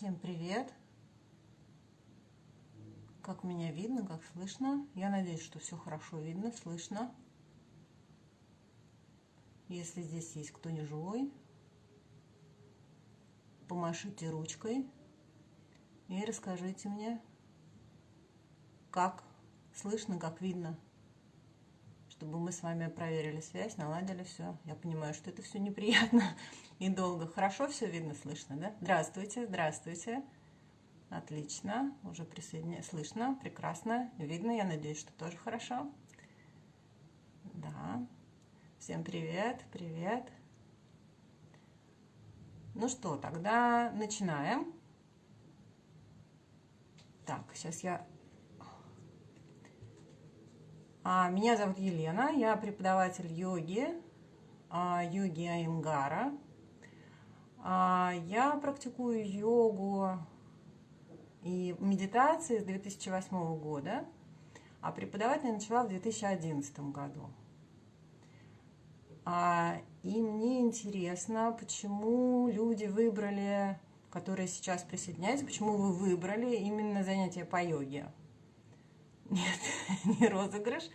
Всем привет! Как меня видно, как слышно? Я надеюсь, что все хорошо видно, слышно. Если здесь есть кто не живой, помашите ручкой и расскажите мне, как слышно, как видно, чтобы мы с вами проверили связь, наладили все. Я понимаю, что это все неприятно и долго. Хорошо все видно, слышно, да? Здравствуйте, здравствуйте. Отлично, уже присоединяюсь. Слышно, прекрасно, видно, я надеюсь, что тоже хорошо. Да. Всем привет, привет. Ну что, тогда начинаем. Так, сейчас я... А, меня зовут Елена, я преподаватель йоги, а, йоги Айнгара. А, я практикую йогу и медитации с 2008 года, а преподавать я начала в 2011 году. И мне интересно, почему люди выбрали, которые сейчас присоединяются, почему вы выбрали именно занятия по йоге. Нет, не розыгрыш,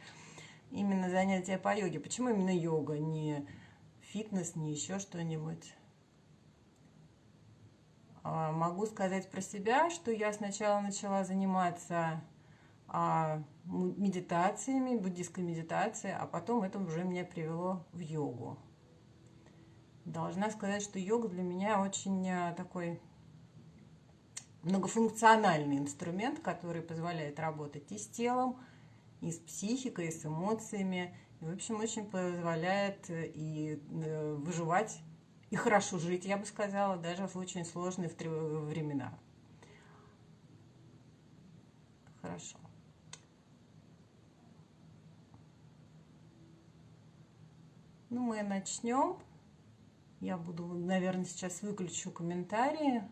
именно занятия по йоге. Почему именно йога, не фитнес, не еще что-нибудь? А, могу сказать про себя, что я сначала начала заниматься а, медитациями, буддийской медитацией, а потом это уже меня привело в йогу. Должна сказать, что йога для меня очень а, такой многофункциональный инструмент, который позволяет работать и с телом, и с психикой, и с эмоциями. И, в общем, очень позволяет э, и э, выживать и хорошо жить, я бы сказала, даже в очень сложные времена. Хорошо. Ну, мы начнем. Я буду, наверное, сейчас выключу комментарии,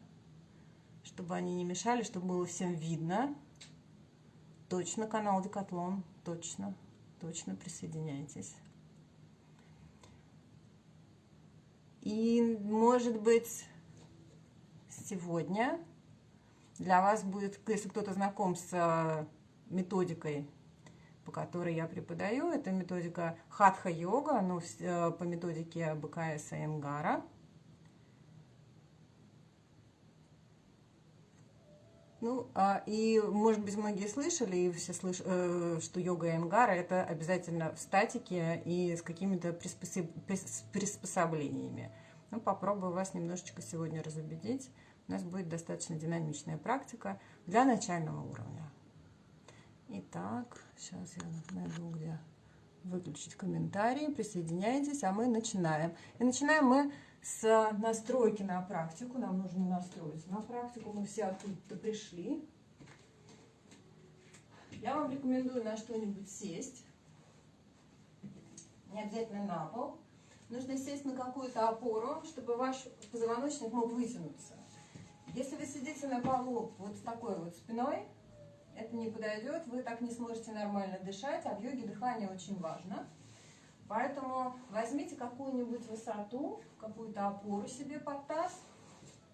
чтобы они не мешали, чтобы было всем видно. Точно канал Декатлон, точно, точно присоединяйтесь. И, может быть, сегодня для вас будет, если кто-то знаком с э, методикой, по которой я преподаю, это методика хатха-йога, ну, по методике БКС Энгара. Ну, а, и, может быть, многие слышали, и все слыш... Э, что йога Энгара – это обязательно в статике и с какими-то приспособ... приспособлениями. Ну, попробую вас немножечко сегодня разубедить. У нас будет достаточно динамичная практика для начального уровня. Итак, сейчас я найду, где выключить комментарии. Присоединяйтесь, а мы начинаем. И начинаем мы с настройки на практику. Нам нужно настроиться на практику. Мы все оттуда пришли. Я вам рекомендую на что-нибудь сесть. Не обязательно на пол. Нужно сесть на какую-то опору, чтобы ваш позвоночник мог вытянуться. Если вы сидите на полу вот с такой вот спиной, это не подойдет, вы так не сможете нормально дышать, а в йоге дыхание очень важно. Поэтому возьмите какую-нибудь высоту, какую-то опору себе под таз,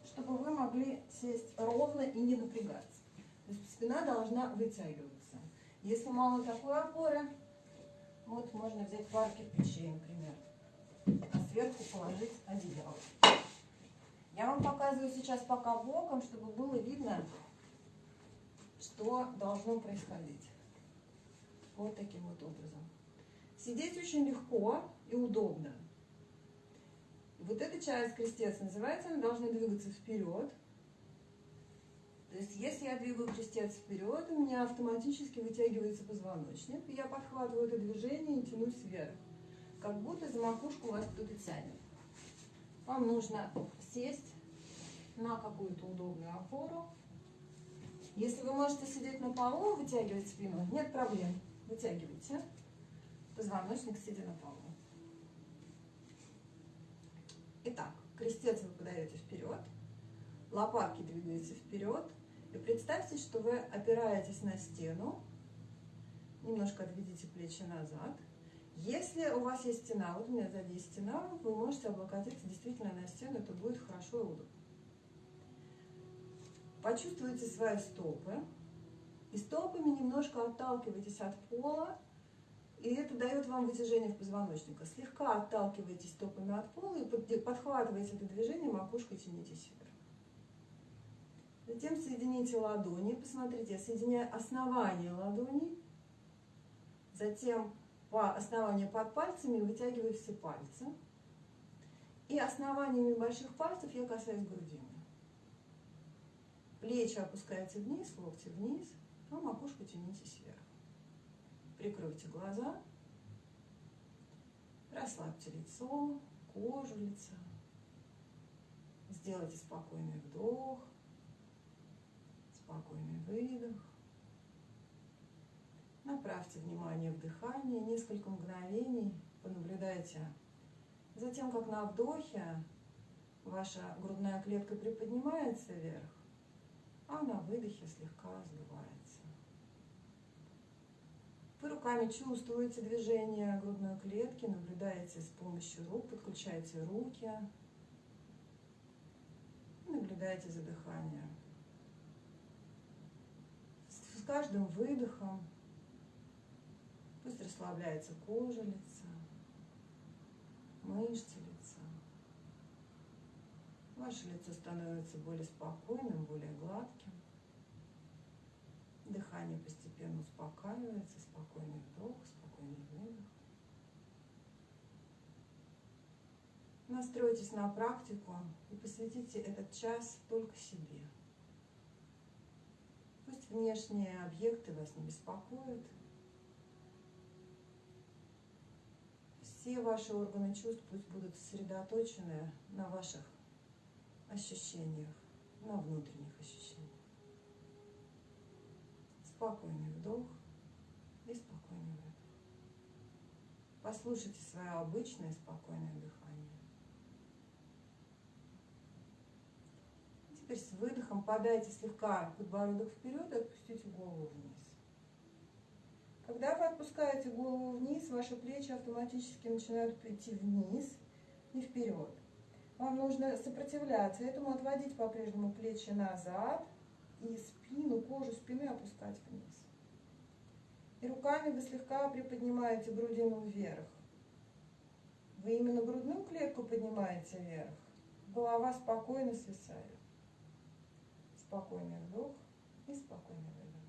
чтобы вы могли сесть ровно и не напрягаться. То есть спина должна вытягиваться. Если мало такой опоры, вот можно взять пар кирпичей, например, а сверху положить одеяло. Я вам показываю сейчас пока боком, чтобы было видно, что должно происходить. Вот таким вот образом. Сидеть очень легко и удобно. Вот эта часть крестец называется, она должна двигаться вперед. То есть, если я двигаю крестец вперед, у меня автоматически вытягивается позвоночник, и я подхватываю это движение и тянусь вверх. Как будто за макушку вас кто-то тянет. Вам нужно сесть на какую-то удобную опору. Если вы можете сидеть на полу, вытягивать спину, нет проблем. Вытягивайте позвоночник, сидя на полу. Итак, крестец вы подаете вперед, лопатки двигаются вперед. И представьте, что вы опираетесь на стену, немножко отведите плечи назад. Если у вас есть стена, вот у меня сзади есть стена, вы можете облокотиться действительно на стену, это будет хорошо и удобно. Почувствуйте свои стопы. И стопами немножко отталкивайтесь от пола. И это дает вам вытяжение в позвоночника. Слегка отталкивайтесь стопами от пола и подхватывайте это движение, макушкой тянитесь вверх. Затем соедините ладони. Посмотрите, я соединяю основание ладоней. Затем по основанию под пальцами вытягиваю все пальцы. И основаниями больших пальцев я касаюсь грудины. Плечи опускаются вниз, локти вниз, а макушку тянитесь вверх. Прикройте глаза, расслабьте лицо, кожу лица. Сделайте спокойный вдох, спокойный выдох. Направьте внимание в дыхание, несколько мгновений понаблюдайте за тем, как на вдохе ваша грудная клетка приподнимается вверх, а на выдохе слегка сдувается. Вы руками чувствуете движение грудной клетки, наблюдаете с помощью рук, подключаете руки, наблюдаете за дыханием. С каждым выдохом пусть расслабляется кожа лица, мышцы лица. Ваше лицо становится более спокойным, более гладким. Дыхание постепенно успокаивается, спокойный вдох, спокойный выдох. Настройтесь на практику и посвятите этот час только себе. Пусть внешние объекты вас не беспокоят. Все ваши органы чувств пусть будут сосредоточены на ваших ощущениях, на внутренних ощущениях. Спокойный вдох и спокойный выдох. Послушайте свое обычное спокойное дыхание. Теперь с выдохом подайте слегка подбородок вперед и отпустите голову вниз. Когда вы отпускаете голову вниз, ваши плечи автоматически начинают идти вниз и вперед. Вам нужно сопротивляться этому, отводить по-прежнему плечи назад и спину, кожу спины опускать вниз. И руками вы слегка приподнимаете грудину вверх. Вы именно грудную клетку поднимаете вверх. Голова спокойно свисает. Спокойный вдох и спокойный выдох.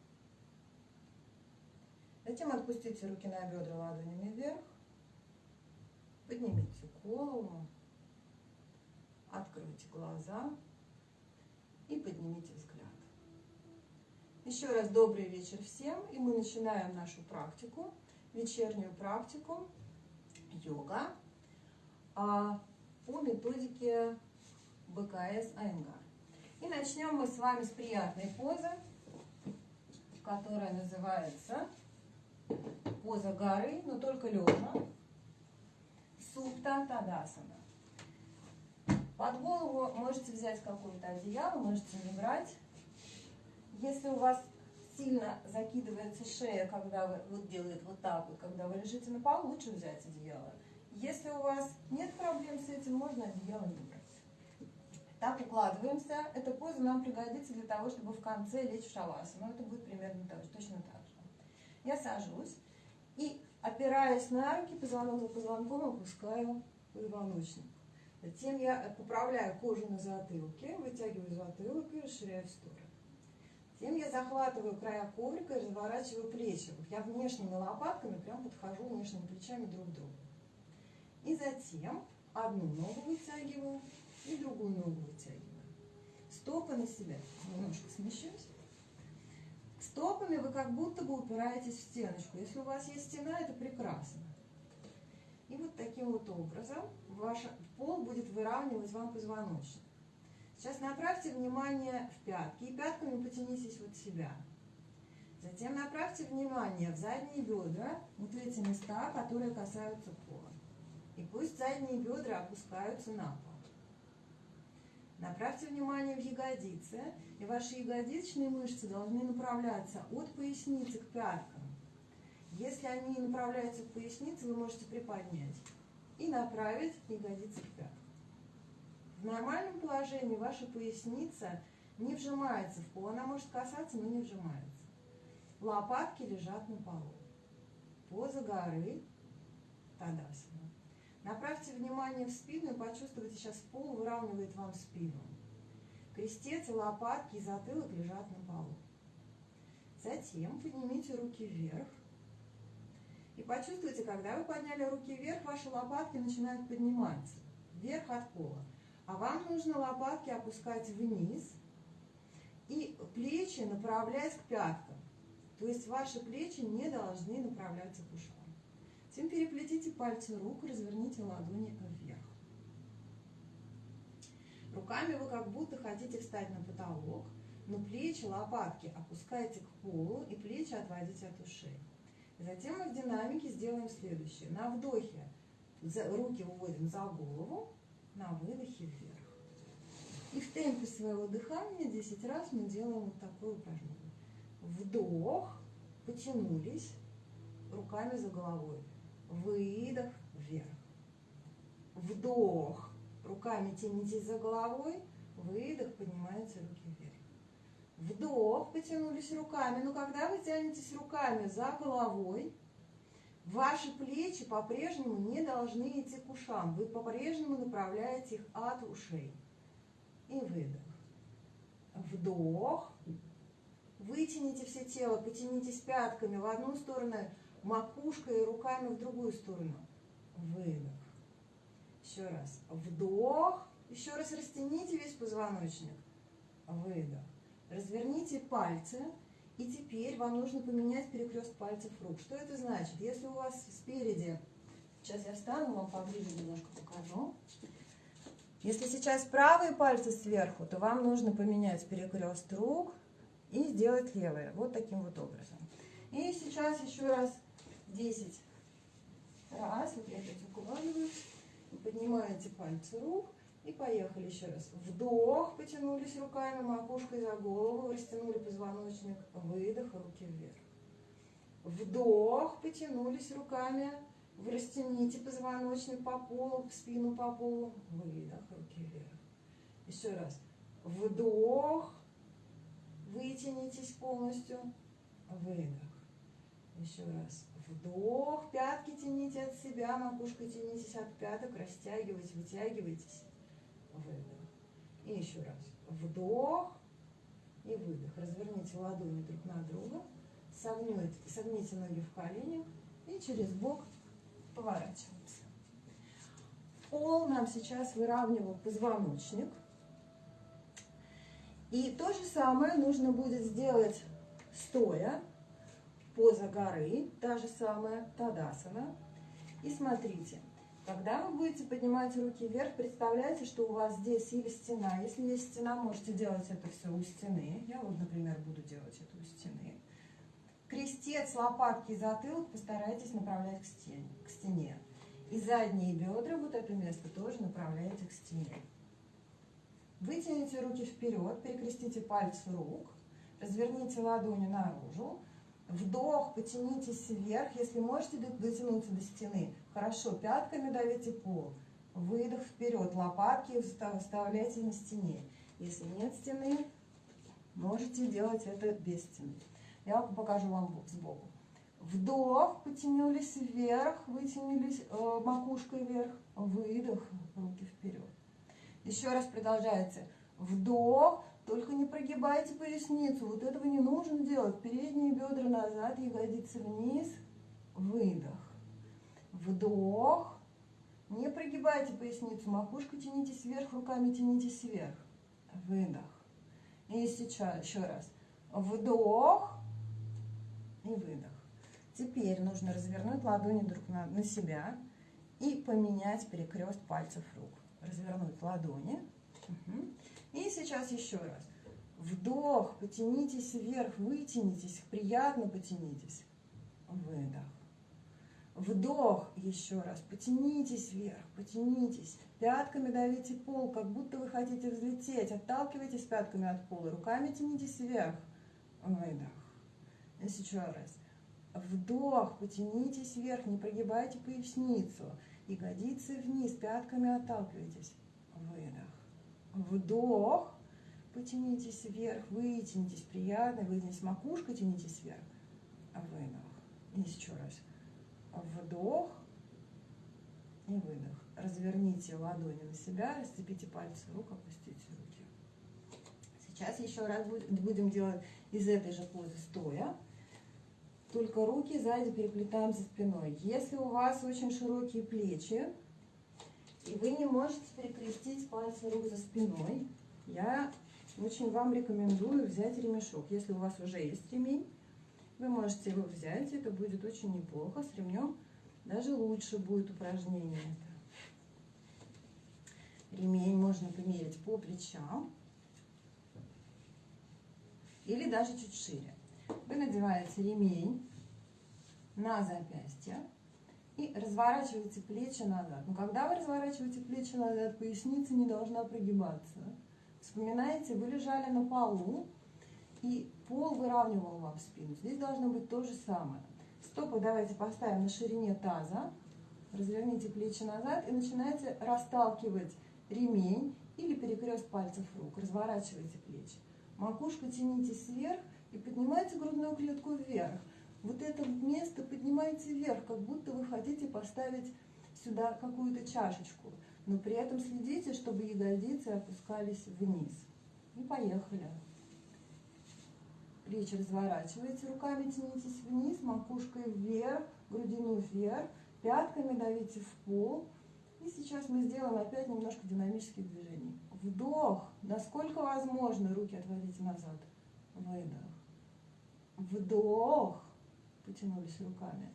Затем отпустите руки на бедра ладонями вверх. Поднимите голову. Откройте глаза и поднимите. Еще раз добрый вечер всем, и мы начинаем нашу практику, вечернюю практику йога а, по методике БКС Айнгар. И начнем мы с вами с приятной позы, которая называется поза горы, но только лежа. Супта Тадасана. Под голову можете взять какое-то одеяло, можете не брать. Если у вас сильно закидывается шея, когда вы вот делает вот так вот, когда вы лежите на полу, лучше взять одеяло. Если у вас нет проблем с этим, можно одеяло не брать. Так укладываемся. Эта поза нам пригодится для того, чтобы в конце лечь в шавасану. Это будет примерно так, точно так же. Я сажусь и, опираясь на руки, позвонок позвонком опускаю позвоночник. Затем я поправляю кожу на затылке, вытягиваю затылок и расширяю в сторону. Затем я захватываю края коврика и разворачиваю плечи. Я внешними лопатками прям подхожу внешними плечами друг к другу. И затем одну ногу вытягиваю и другую ногу вытягиваю. Стопы на себя. Немножко смещусь. Стопами вы как будто бы упираетесь в стеночку. Если у вас есть стена, это прекрасно. И вот таким вот образом ваш пол будет выравнивать вам позвоночник. Сейчас направьте внимание в пятки и пятками потянитесь вот себя. Затем направьте внимание в задние бедра, вот эти места, которые касаются пола. И пусть задние бедра опускаются на пол. Направьте внимание в ягодицы, и ваши ягодичные мышцы должны направляться от поясницы к пяткам. Если они направляются к пояснице, вы можете приподнять и направить ягодицы к пяткам. В нормальном положении ваша поясница не вжимается в пол. Она может касаться, но не вжимается. Лопатки лежат на полу. Поза горы Тадасана. Направьте внимание в спину и почувствуйте, сейчас пол выравнивает вам спину. Крестец лопатки и затылок лежат на полу. Затем поднимите руки вверх. И почувствуйте, когда вы подняли руки вверх, ваши лопатки начинают подниматься вверх от пола. А вам нужно лопатки опускать вниз и плечи направлять к пяткам. То есть ваши плечи не должны направляться к ушам. Затем переплетите пальцы рук, разверните ладони вверх. Руками вы как будто хотите встать на потолок, но плечи, лопатки опускайте к полу и плечи отводите от ушей. Затем мы в динамике сделаем следующее. На вдохе руки выводим за голову, на выдохе вверх. И в темпе своего дыхания 10 раз мы делаем вот такое упражнение. Вдох, потянулись руками за головой. Выдох вверх. Вдох, руками тянитесь за головой. Выдох, поднимаются руки вверх. Вдох, потянулись руками. Но когда вы тянетесь руками за головой, ваши плечи по-прежнему не должны идти к ушам. Вы по-прежнему направляете их от ушей. И выдох. Вдох. Вытяните все тело, потянитесь пятками в одну сторону, макушкой и руками в другую сторону. Выдох. Еще раз. Вдох. Еще раз растяните весь позвоночник. Выдох. Разверните пальцы. И теперь вам нужно поменять перекрест пальцев рук. Что это значит? Если у вас спереди... Сейчас я встану, вам поближе немножко покажу. Если сейчас правые пальцы сверху, то вам нужно поменять перекрест рук и сделать левые. Вот таким вот образом. И сейчас еще раз 10 раз. Вот я опять укладываюсь. Поднимаете пальцы рук. И поехали еще раз. Вдох, потянулись руками, макушкой за голову, растянули позвоночник. Выдох, руки вверх. Вдох, потянулись руками, вы растяните позвоночник по полу, спину по полу. Выдох, руки вверх. Еще раз. Вдох, вытянитесь полностью. Выдох. Еще раз. Вдох, пятки тяните от себя, макушкой тянитесь от пяток, растягивайте, вытягивайтесь выдох. И еще раз. Вдох и выдох. Разверните ладони друг на друга. Согните, согните ноги в коленях и через бок поворачиваемся. Пол нам сейчас выравнивал позвоночник. И то же самое нужно будет сделать стоя, поза горы, та же самая Тадасана. И смотрите, когда вы будете поднимать руки вверх, представляете, что у вас здесь или стена. Если есть стена, можете делать это все у стены. Я вот, например, буду делать это у стены. Крестец, лопатки и затылок постарайтесь направлять к стене. К стене. И задние бедра, вот это место, тоже направляйте к стене. Вытяните руки вперед, перекрестите пальцы рук, разверните ладони наружу, Вдох, потянитесь вверх. Если можете дотянуться до стены, хорошо, пятками давите пол. Выдох вперед, лопатки вставляйте на стене. Если нет стены, можете делать это без стены. Я покажу вам сбоку. Вдох, потянулись вверх, вытянулись э, макушкой вверх. Выдох, руки вперед. Еще раз продолжается. Вдох, только не прогибайте поясницу. Вот этого не нужно делать. Передние бедра назад, ягодицы вниз. Выдох. Вдох. Не прогибайте поясницу. Макушку тянитесь вверх, руками тянитесь вверх. Выдох. И сейчас еще раз. Вдох и выдох. Теперь нужно развернуть ладони друг на, на себя и поменять перекрест пальцев рук. Развернуть ладони. И сейчас еще раз. Вдох, потянитесь вверх, вытянитесь, приятно потянитесь. Выдох. Вдох еще раз, потянитесь вверх, потянитесь. Пятками давите пол, как будто вы хотите взлететь. Отталкивайтесь пятками от пола, руками тянитесь вверх. Выдох. Еще раз. Вдох, потянитесь вверх, не прогибайте поясницу. Ягодицы вниз, пятками отталкивайтесь. Выдох. Вдох. потянитесь вверх, вытянитесь, приятно, вытянитесь, макушка, тянитесь вверх. Выдох. Еще раз. Вдох и выдох. Разверните ладони на себя, расцепите пальцы рук, опустите руки. Сейчас еще раз будем делать из этой же позы стоя. Только руки сзади переплетаем за спиной. Если у вас очень широкие плечи, и вы не можете перекрестить пальцы рук за спиной, я очень вам рекомендую взять ремешок. Если у вас уже есть ремень, вы можете его взять, это будет очень неплохо. С ремнем даже лучше будет упражнение. Ремень можно померить по плечам или даже чуть шире. Вы надеваете ремень на запястье и разворачиваете плечи назад. Но когда вы разворачиваете плечи назад, поясница не должна прогибаться. Вспоминаете, вы лежали на полу, и пол выравнивал вам спину. Здесь должно быть то же самое. Стопы давайте поставим на ширине таза. Разверните плечи назад и начинайте расталкивать ремень или перекрест пальцев рук. Разворачивайте плечи. Макушка тянитесь вверх и поднимайте грудную клетку вверх. Вот это место поднимайте вверх, как будто вы хотите поставить сюда какую-то чашечку. Но при этом следите, чтобы ягодицы опускались вниз. И поехали. Плечи разворачивайте, руками тянитесь вниз, макушкой вверх, грудину вверх, пятками давите в пол. И сейчас мы сделаем опять немножко динамических движений. Вдох, насколько возможно, руки отводите назад. Выдох. Вдох. Потянулись руками.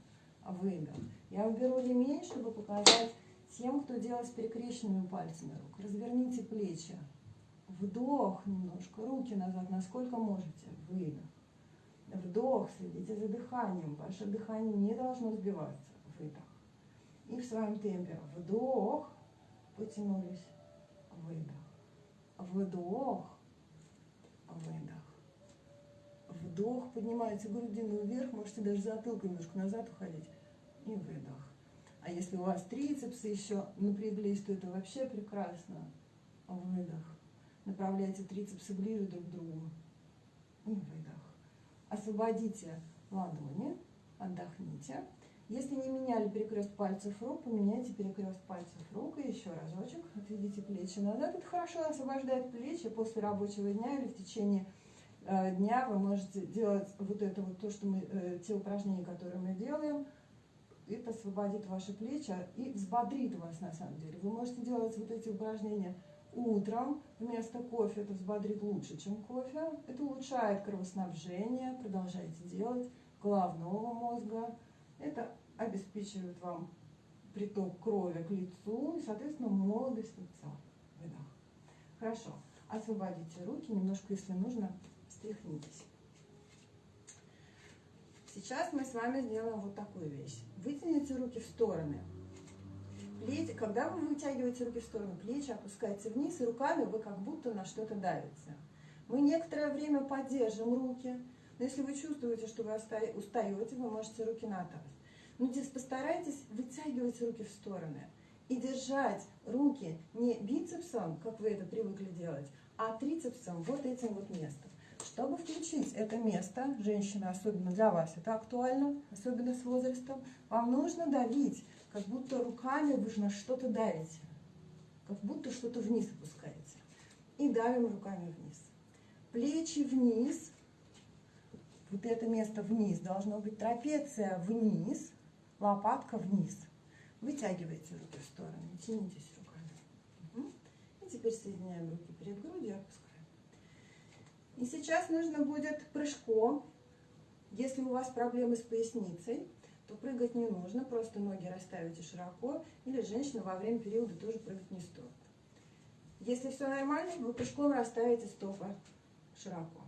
Выдох. Я уберу ремень, чтобы показать тем, кто делает с перекрещенными пальцами рук. Разверните плечи. Вдох немножко, руки назад, насколько можете. Выдох. Вдох, следите за дыханием. Ваше дыхание не должно сбиваться. Выдох. И в своем темпе. Вдох. Потянулись. Выдох. Вдох. Выдох. Вдох. Поднимаете грудину вверх. Можете даже затылком немножко назад уходить. И выдох. А если у вас трицепсы еще напряглись, то это вообще прекрасно. Выдох. Направляйте трицепсы ближе друг к другу. И выдох. Освободите ладони, отдохните. Если не меняли перекрест пальцев рук, поменяйте перекрест пальцев рук. И еще разочек. Отведите плечи назад. Это хорошо освобождает плечи после рабочего дня или в течение э, дня вы можете делать вот это вот то, что мы, э, те упражнения, которые мы делаем, это освободит ваши плечи и взбодрит вас на самом деле. Вы можете делать вот эти упражнения утром вместо кофе, это взбодрит лучше, чем кофе. Это улучшает кровоснабжение, продолжайте делать, головного мозга. Это обеспечивает вам приток крови к лицу и, соответственно, молодость лица. Выдох. Хорошо. Освободите руки, немножко, если нужно, встряхнитесь. Сейчас мы с вами сделаем вот такую вещь. Вытяните руки в стороны. Плечи, когда вы вытягиваете руки в сторону, плечи опускаются вниз, и руками вы как будто на что-то давите. Мы некоторое время поддержим руки, но если вы чувствуете, что вы устаете, вы можете руки на. Но здесь постарайтесь вытягивать руки в стороны и держать руки не бицепсом, как вы это привыкли делать, а трицепсом, вот этим вот местом. Чтобы включить это место, женщина, особенно для вас это актуально, особенно с возрастом, вам нужно давить, как будто руками вы на что-то давите, как будто что-то вниз опускаете. И давим руками вниз. Плечи вниз, вот это место вниз, должно быть трапеция вниз, лопатка вниз. Вытягивайте руки в сторону, тянитесь руками. И теперь соединяем руки перед грудью, опускаем. И сейчас нужно будет прыжком. Если у вас проблемы с поясницей, то прыгать не нужно, просто ноги расставите широко, или женщина во время периода тоже прыгать не стоит. Если все нормально, вы прыжком расставите стопы широко.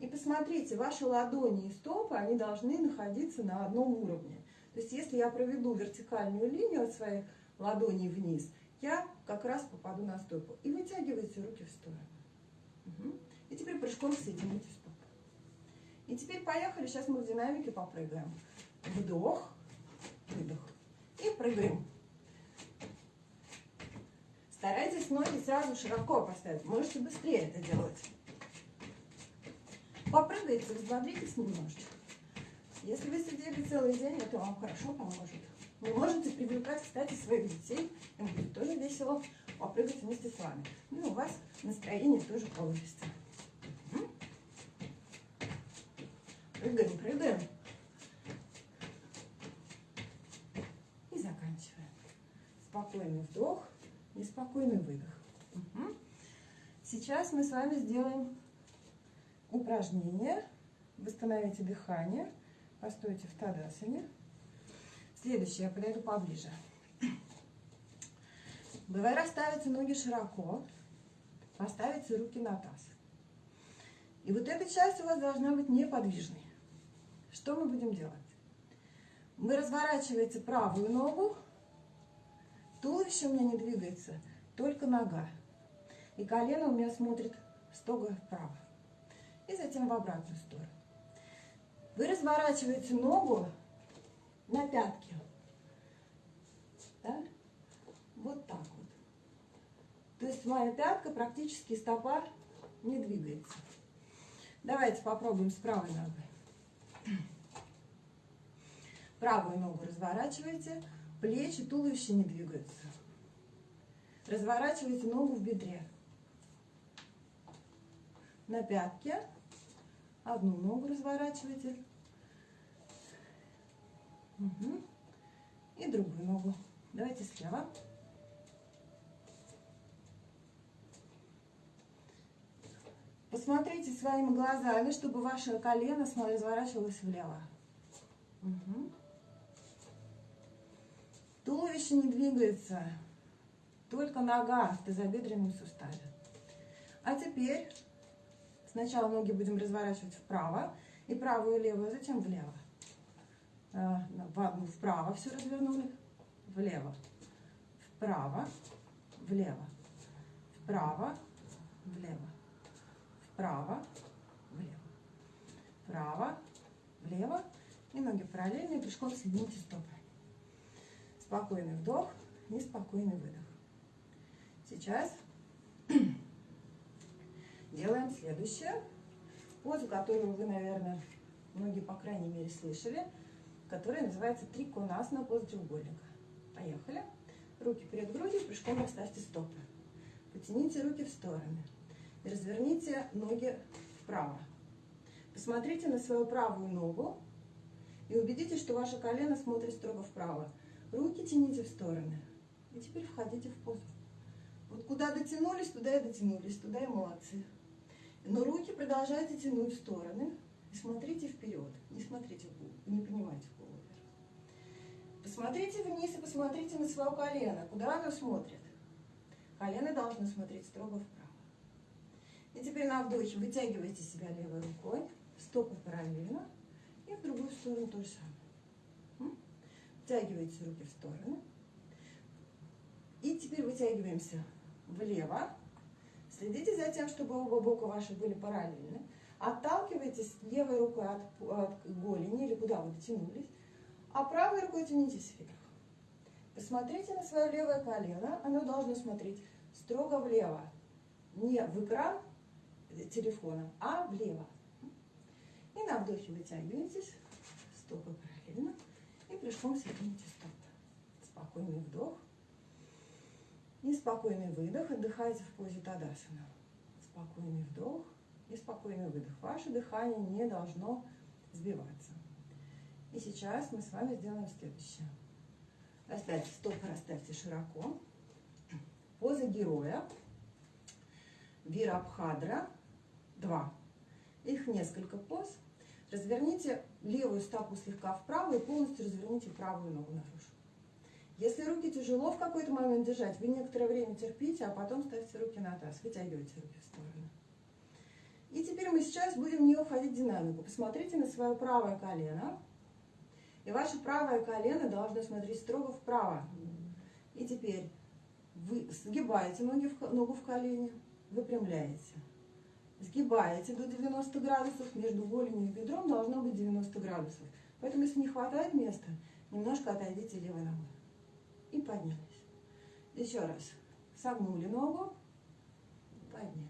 И посмотрите, ваши ладони и стопы, они должны находиться на одном уровне. То есть если я проведу вертикальную линию от своих ладоней вниз, я как раз попаду на стопу. И вытягивайте руки в сторону. Угу. И теперь прыжком соедините стопы. И теперь поехали, сейчас мы в динамике попрыгаем. Вдох, выдох. И прыгаем. Старайтесь ноги сразу широко поставить. Можете быстрее это делать. дергаете, взбодритесь немножечко. Если вы сидели целый день, это вам хорошо поможет. Вы можете привлекать, кстати, своих детей. Им будет тоже весело попрыгать вместе с вами. Ну и у вас настроение тоже повысится. Прыгаем, прыгаем. И заканчиваем. Спокойный вдох, неспокойный выдох. Угу. Сейчас мы с вами сделаем упражнение. Восстановите дыхание. Постойте в Тадасане. Следующее, я подойду поближе. Давай расставите ноги широко. Поставите руки на таз. И вот эта часть у вас должна быть неподвижной. Что мы будем делать? Вы разворачиваете правую ногу. Туловище у меня не двигается, только нога. И колено у меня смотрит строго вправо. И затем в обратную сторону. Вы разворачиваете ногу на пятки. Да? Вот так вот. То есть моя пятка, практически стопа не двигается. Давайте попробуем с правой ногой. Правую ногу разворачиваете, плечи, туловище не двигаются. Разворачивайте ногу в бедре. На пятке. Одну ногу разворачивайте. Угу. И другую ногу. Давайте слева. Посмотрите своими глазами, чтобы ваше колено разворачивалось влево. Угу. Туловище не двигается, только нога в тазобедренном суставе. А теперь сначала ноги будем разворачивать вправо, и правую и левую, затем влево. А, вправо все развернули, влево, вправо, влево, вправо, влево, вправо, влево, вправо, влево. И ноги параллельные, пешком соедините стопы. Спокойный вдох и спокойный выдох. Сейчас делаем следующее. Позу, которую вы, наверное, многие, по крайней мере, слышали, которая называется триконасна поза треугольника. Поехали. Руки перед грудью, прыжком расставьте стопы. Потяните руки в стороны. И разверните ноги вправо. Посмотрите на свою правую ногу и убедитесь, что ваше колено смотрит строго вправо. Руки тяните в стороны. И теперь входите в позу. Вот куда дотянулись, туда и дотянулись, туда и молодцы. Но руки продолжайте тянуть в стороны. И смотрите вперед. Не смотрите в голову, не поднимайте голову вверх. Посмотрите вниз и посмотрите на свое колено. Куда оно смотрит? Колено должно смотреть строго вправо. И теперь на вдохе вытягивайте себя левой рукой, стопы параллельно, и в другую сторону то же самое. Втягивайте руки в стороны. И теперь вытягиваемся влево. Следите за тем, чтобы оба бока ваши были параллельны. Отталкивайтесь левой рукой от, от голени или куда вы дотянулись, а правой рукой тянитесь вверх. Посмотрите на свое левое колено. Оно должно смотреть строго влево. Не в экран телефона, а влево. И на вдохе вытягивайтесь, стопы прыжком соедините стопы. Спокойный вдох. И спокойный выдох. Отдыхайте в позе Тадасана. Спокойный вдох и спокойный выдох. Ваше дыхание не должно сбиваться. И сейчас мы с вами сделаем следующее. Расставьте стопы, расставьте широко. Поза героя. Вирабхадра. Два. Их несколько поз. Разверните левую стопу слегка вправо и полностью разверните правую ногу наружу. Если руки тяжело в какой-то момент держать, вы некоторое время терпите, а потом ставьте руки на таз, вытягивайте руки в сторону. И теперь мы сейчас будем не уходить динамику. Посмотрите на свое правое колено. И ваше правое колено должно смотреть строго вправо. И теперь вы сгибаете ноги в, ногу в колени, выпрямляете. Сгибаете до 90 градусов, между голенью и бедром должно быть 90 градусов. Поэтому, если не хватает места, немножко отойдите левой ногой. И поднялись. Еще раз. Согнули ногу, подняли.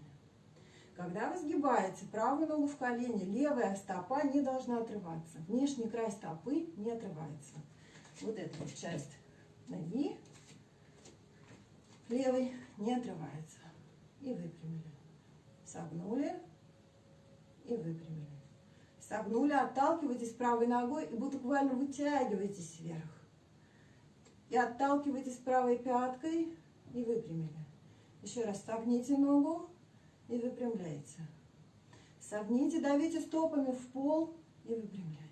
Когда вы сгибаете правую ногу в колени, левая стопа не должна отрываться. Внешний край стопы не отрывается. Вот эта вот часть ноги левой не отрывается. И выпрямили. Согнули и выпрямили. Согнули, отталкивайтесь правой ногой и буквально вытягиваетесь вверх. И отталкивайтесь правой пяткой и выпрямили. Еще раз согните ногу и выпрямляйте. Согните, давите стопами в пол и выпрямляйте.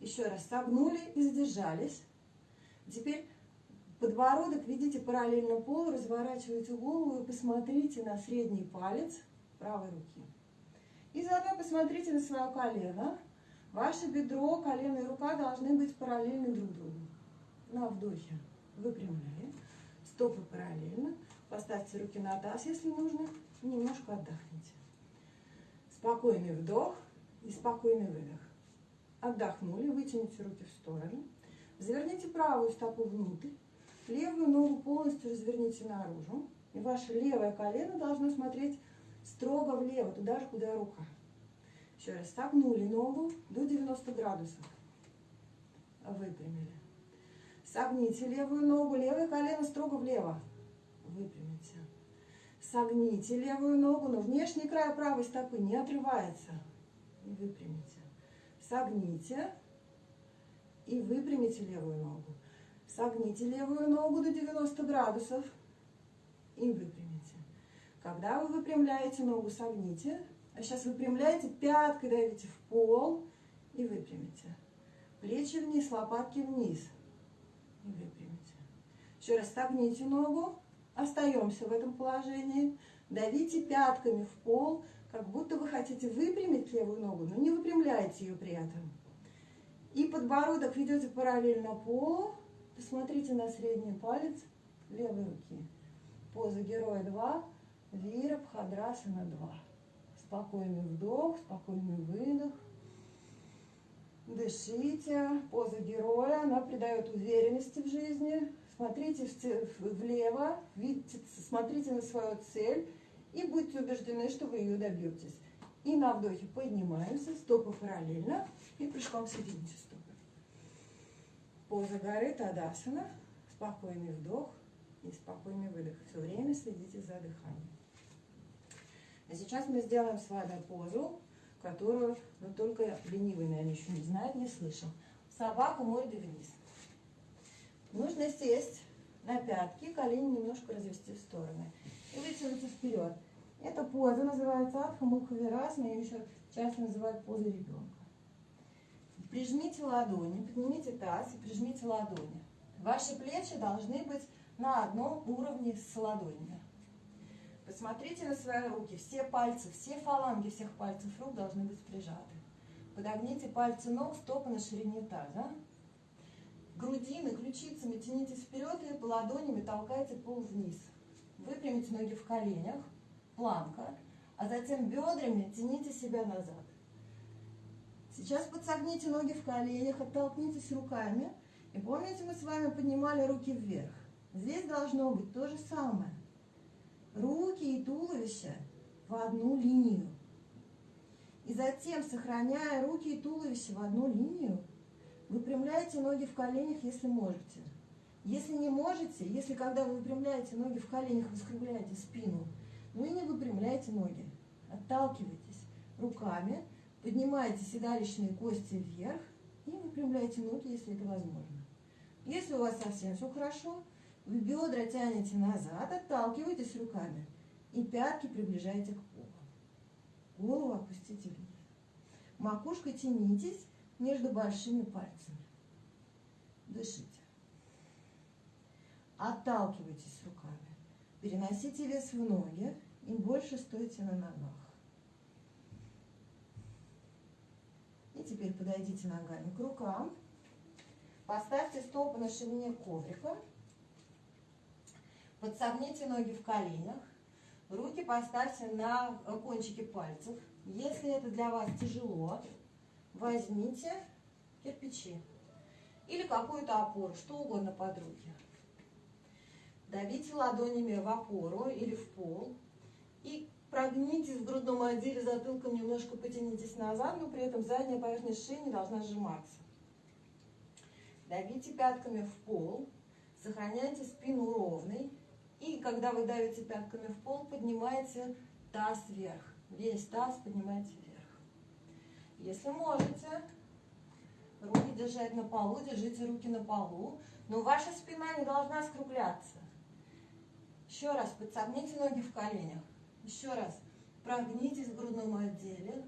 Еще раз согнули и задержались. Теперь подбородок видите параллельно полу, разворачивайте голову и посмотрите на средний палец правой руки. И заодно посмотрите на свое колено. Ваше бедро, колено и рука должны быть параллельны друг другу. На вдохе выпрямляем, стопы параллельно. Поставьте руки на таз, если нужно, немножко отдохните. Спокойный вдох и спокойный выдох. Отдохнули, вытяните руки в сторону. Заверните правую стопу внутрь, левую ногу полностью разверните наружу. И ваше левое колено должно смотреть строго влево, туда же, куда рука. Еще раз, согнули ногу до 90 градусов. Выпрямили. Согните левую ногу, левое колено строго влево. Выпрямите. Согните левую ногу, но внешний край правой стопы не отрывается. Выпрямите. Согните и выпрямите левую ногу. Согните левую ногу до 90 градусов и выпрямите. Когда вы выпрямляете ногу, согните. А сейчас выпрямляете, пяткой давите в пол и выпрямите. Плечи вниз, лопатки вниз. И выпрямите. Еще раз согните ногу. Остаемся в этом положении. Давите пятками в пол, как будто вы хотите выпрямить левую ногу, но не выпрямляете ее при этом. И подбородок ведете параллельно полу. Посмотрите на средний палец левой руки. Поза героя 2. Вира Бхадрасана 2. Спокойный вдох, спокойный выдох. Дышите. Поза героя, она придает уверенности в жизни. Смотрите влево, видите, смотрите на свою цель и будьте убеждены, что вы ее добьетесь. И на вдохе поднимаемся, стопы параллельно и прыжком соедините стопы. Поза горы Тадасана, спокойный вдох и спокойный выдох. Все время следите за дыханием. А сейчас мы сделаем с вами позу, которую ну, только ленивый, наверное, еще не знает, не слышал. Собака мордой вниз. Нужно сесть на пятки, колени немножко развести в стороны и вытянуться вперед. Эта поза называется Адха Мукхавирасана, ее еще часто называют позой ребенка. Прижмите ладони, поднимите таз и прижмите ладони. Ваши плечи должны быть на одном уровне с ладонями. Посмотрите на свои руки. Все пальцы, все фаланги всех пальцев рук должны быть прижаты. Подогните пальцы ног, стопы на ширине таза грудины, ключицами тянитесь вперед и ладонями толкайте пол вниз. Выпрямите ноги в коленях, планка, а затем бедрами тяните себя назад. Сейчас подсогните ноги в коленях, оттолкнитесь руками. И помните, мы с вами поднимали руки вверх. Здесь должно быть то же самое. Руки и туловище в одну линию. И затем, сохраняя руки и туловище в одну линию, Выпрямляйте ноги в коленях, если можете. Если не можете, если когда вы выпрямляете ноги в коленях, вы скругляете спину, ну и не выпрямляйте ноги. Отталкивайтесь руками, поднимайте седалищные кости вверх и выпрямляйте ноги, если это возможно. Если у вас совсем все хорошо, вы бедра тянете назад, отталкивайтесь руками и пятки приближайте к полу. Голову опустите вниз. Макушкой тянитесь между большими пальцами. Дышите. Отталкивайтесь руками. Переносите вес в ноги и больше стойте на ногах. И теперь подойдите ногами к рукам. Поставьте стопы на ширине коврика. Подсогните ноги в коленях. Руки поставьте на кончики пальцев. Если это для вас тяжело, возьмите кирпичи или какую-то опору, что угодно под руки. Давите ладонями в опору или в пол и Прогнитесь в грудном отделе, затылком немножко потянитесь назад, но при этом задняя поверхность шеи не должна сжиматься. Давите пятками в пол, сохраняйте спину ровной. И когда вы давите пятками в пол, поднимайте таз вверх. Весь таз поднимайте вверх. Если можете, руки держать на полу, держите руки на полу, но ваша спина не должна скругляться. Еще раз, подсогните ноги в коленях. Еще раз, прогнитесь в грудном отделе,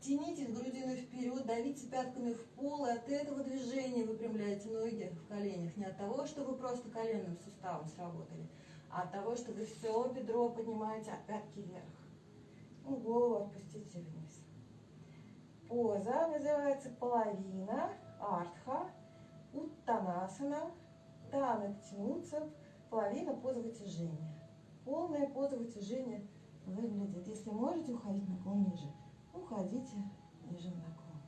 тянитесь грудиной вперед, давите пятками в пол, и от этого движения выпрямляете ноги в коленях. Не от того, что вы просто коленным суставом сработали, а от того, что вы все бедро поднимаете от пятки вверх. И голову отпустите вниз. Поза называется половина, артха, уттанасана, танок тянуться, половина поза вытяжения. Полная поза вытяжения выглядит. Если можете уходить наклон ниже, уходите ниже на наклон.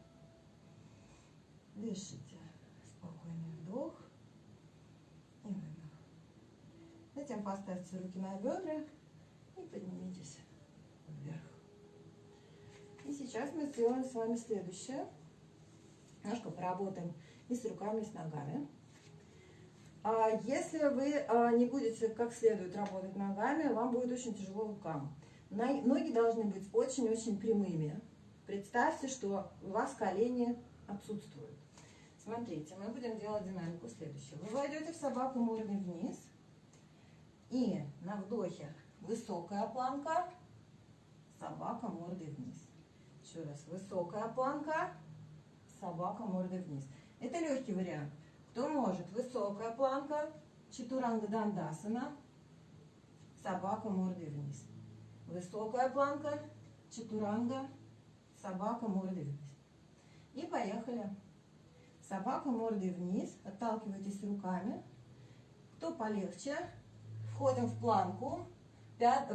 Дышите. Спокойный вдох и выдох. Затем поставьте руки на бедра и поднимитесь вверх. И сейчас мы сделаем с вами следующее. Немножко поработаем и с руками, и с ногами. А если вы а, не будете как следует работать ногами, вам будет очень тяжело рукам. Ноги должны быть очень-очень прямыми. Представьте, что у вас колени отсутствуют. Смотрите, мы будем делать динамику следующую. Вы войдете в собаку мордой вниз. И на вдохе высокая планка, собака мордой вниз. Еще раз, высокая планка, собака мордой вниз. Это легкий вариант. Кто может? Высокая планка, чатуранга дандасана, собака мордой вниз. Высокая планка, чатуранга, собака мордой вниз. И поехали. Собака мордой вниз, отталкивайтесь руками. Кто полегче, входим в планку,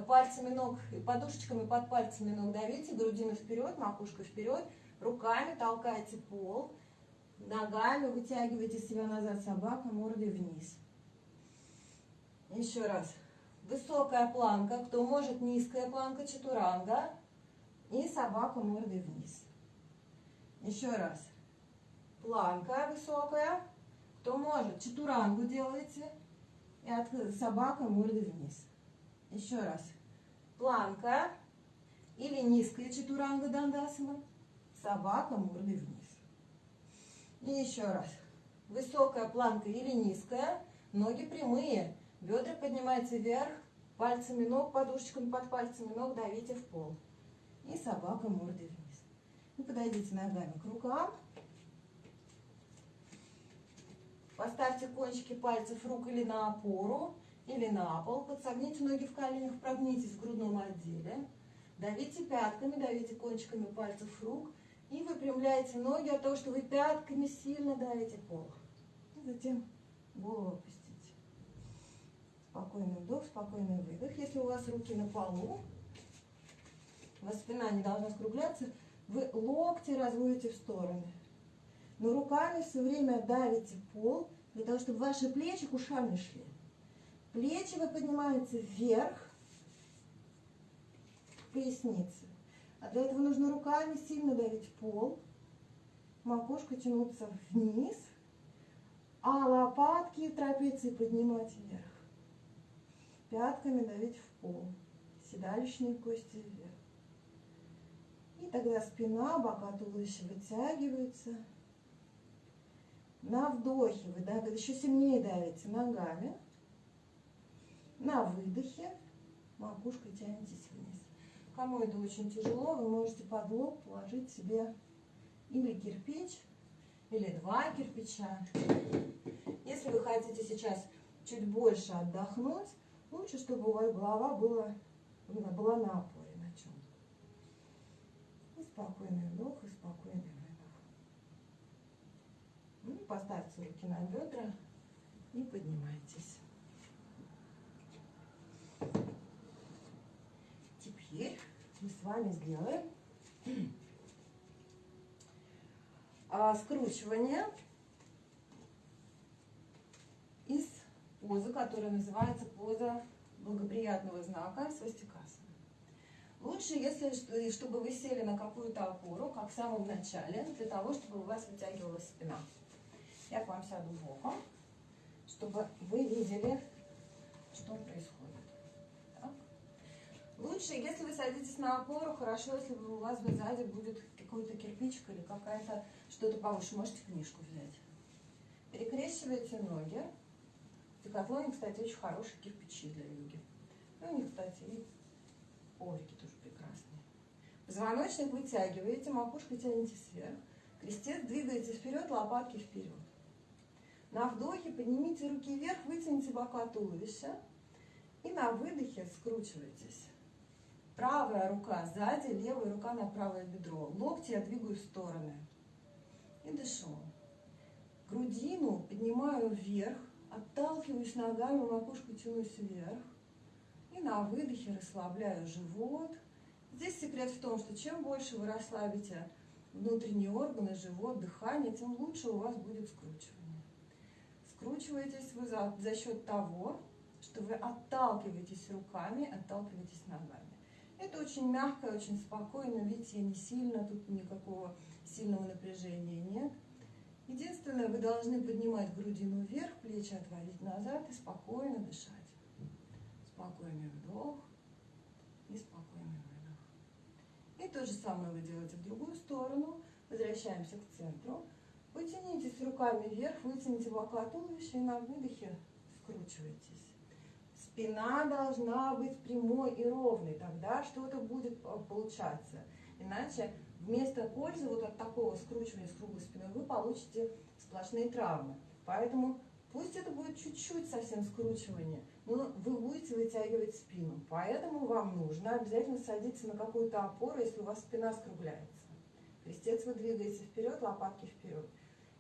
пальцами ног, подушечками под пальцами ног давите, грудину вперед, макушка вперед, руками толкайте пол, Ногами вытягивайте себя назад, собака, мордой вниз. Еще раз. Высокая планка, кто может, низкая планка, чатуранга. И собака мордой вниз. Еще раз. Планка высокая. Кто может, чатурангу делайте. И от собака мордой вниз. Еще раз. Планка или низкая чатуранга дандасана. Собака мордой вниз. И еще раз. Высокая планка или низкая, ноги прямые, бедра поднимаются вверх, пальцами ног, подушечками под пальцами ног давите в пол. И собака мордой вниз. И подойдите ногами к рукам. Поставьте кончики пальцев рук или на опору, или на пол. Подсогните ноги в коленях, прогнитесь в грудном отделе. Давите пятками, давите кончиками пальцев рук и выпрямляете ноги от того, что вы пятками сильно давите пол. И затем голову опустите. Спокойный вдох, спокойный выдох. Если у вас руки на полу, у вас спина не должна скругляться, вы локти разводите в стороны. Но руками все время давите пол, для того, чтобы ваши плечи к ушам не шли. Плечи вы поднимаете вверх, к пояснице. А для этого нужно руками сильно давить пол, макушка тянуться вниз, а лопатки и трапеции поднимать вверх. Пятками давить в пол, седалищные кости вверх. И тогда спина, бока туловища вытягиваются. На вдохе вы да, еще сильнее давите ногами. На выдохе макушкой тянетесь вниз. Кому это очень тяжело, вы можете под лоб положить себе или кирпич, или два кирпича. Если вы хотите сейчас чуть больше отдохнуть, лучше, чтобы у вас голова была, была на опоре на чем И спокойный вдох, и спокойный выдох. Ну, поставьте руки на бедра и поднимайтесь. Теперь мы с вами сделаем а, скручивание из позы, которая называется поза благоприятного знака свастикасана. Лучше, если, чтобы вы сели на какую-то опору, как в самом начале, для того, чтобы у вас вытягивалась спина. Я к вам сяду боком, чтобы вы видели, что происходит. Лучше, если вы садитесь на опору, хорошо, если у вас сзади будет какой-то кирпичик или какая-то что-то повыше. Можете книжку взять. Перекрещиваете ноги. В Декатлоне, кстати, очень хорошие кирпичи для йоги. Ну, них, кстати, и коврики тоже прекрасные. Позвоночник вытягиваете, макушкой тянете вверх. Крестец двигаете вперед, лопатки вперед. На вдохе поднимите руки вверх, вытяните бока туловища. И на выдохе скручивайтесь. Правая рука сзади, левая рука на правое бедро. Локти я двигаю в стороны. И дышу. Грудину поднимаю вверх, отталкиваюсь ногами, макушку тянусь вверх. И на выдохе расслабляю живот. Здесь секрет в том, что чем больше вы расслабите внутренние органы, живот, дыхание, тем лучше у вас будет скручивание. Скручиваетесь вы за, за счет того, что вы отталкиваетесь руками, отталкиваетесь ногами. Это очень мягко, очень спокойно, видите, не сильно, тут никакого сильного напряжения нет. Единственное, вы должны поднимать грудину вверх, плечи отводить назад и спокойно дышать. Спокойный вдох и спокойный выдох. И то же самое вы делаете в другую сторону. Возвращаемся к центру. Потянитесь руками вверх, вытяните бока туловища и на выдохе скручивайтесь. Спина должна быть прямой и ровной, тогда что-то будет получаться. Иначе вместо пользы вот от такого скручивания с круглой спиной вы получите сплошные травмы. Поэтому пусть это будет чуть-чуть совсем скручивание, но вы будете вытягивать спину. Поэтому вам нужно обязательно садиться на какую-то опору, если у вас спина скругляется. Крестец вы двигаете вперед, лопатки вперед.